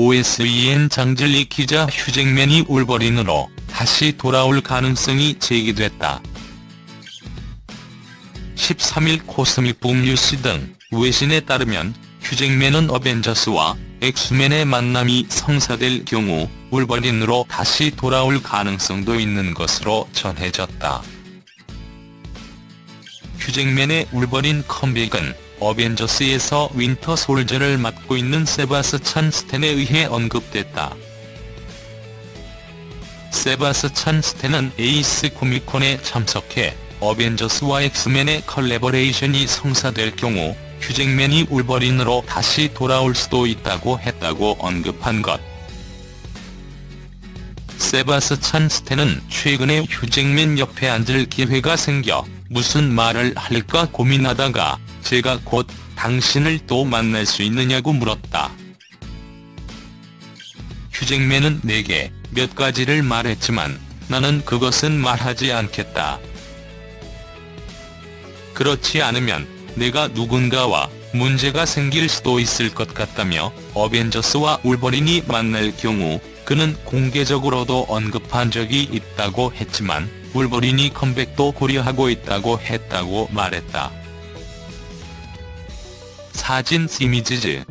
OSEN 장젤리 기자 휴잭맨이 울버린으로 다시 돌아올 가능성이 제기됐다. 13일 코스믹북 뉴스 등 외신에 따르면 휴잭맨은 어벤져스와 엑스맨의 만남이 성사될 경우 울버린으로 다시 돌아올 가능성도 있는 것으로 전해졌다. 휴잭맨의 울버린 컴백은 어벤져스에서 윈터 솔저를 맡고 있는 세바스찬 스탠에 의해 언급됐다. 세바스찬 스탠은 에이스 코미콘에 참석해 어벤져스와 엑스맨의 컬래버레이션이 성사될 경우 휴잭맨이 울버린으로 다시 돌아올 수도 있다고 했다고 언급한 것. 세바스찬 스탠은 최근에 휴잭맨 옆에 앉을 기회가 생겨 무슨 말을 할까 고민하다가 제가 곧 당신을 또 만날 수 있느냐고 물었다. 휴잭맨은 내게 몇 가지를 말했지만 나는 그것은 말하지 않겠다. 그렇지 않으면 내가 누군가와 문제가 생길 수도 있을 것 같다며 어벤져스와 울버린이 만날 경우 그는 공개적으로도 언급한 적이 있다고 했지만 울버린이 컴백도 고려하고 있다고 했다고 말했다. 사진 이미지즈